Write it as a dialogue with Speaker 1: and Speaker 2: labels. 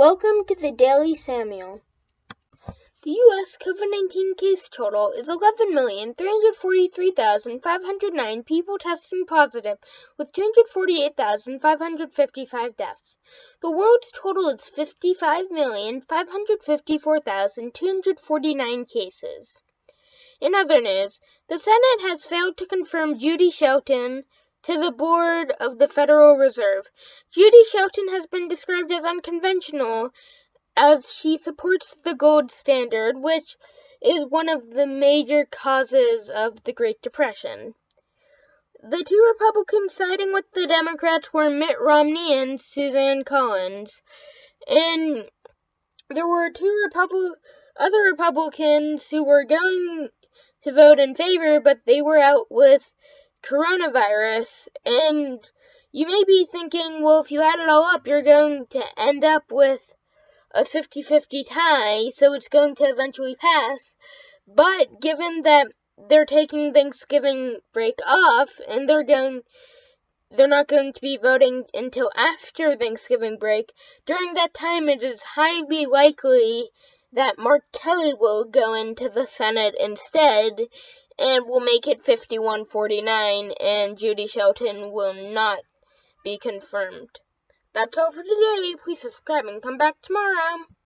Speaker 1: Welcome to the Daily Samuel. The U.S. COVID 19 case total is 11,343,509 people testing positive, with 248,555 deaths. The world's total is 55,554,249 cases. In other news, the Senate has failed to confirm Judy Shelton to the board of the Federal Reserve. Judy Shelton has been described as unconventional as she supports the gold standard, which is one of the major causes of the Great Depression. The two Republicans siding with the Democrats were Mitt Romney and Suzanne Collins. And there were two other Republicans who were going to vote in favor, but they were out with coronavirus. And you may be thinking, well, if you add it all up, you're going to end up with a 50 50 tie, so it's going to eventually pass. But given that they're taking Thanksgiving break off and they're going they're not going to be voting until after Thanksgiving break. During that time, it is highly likely that Mark Kelly will go into the Senate instead and will make it 51 49, and Judy Shelton will not be confirmed. That's all for today. Please subscribe and come back tomorrow.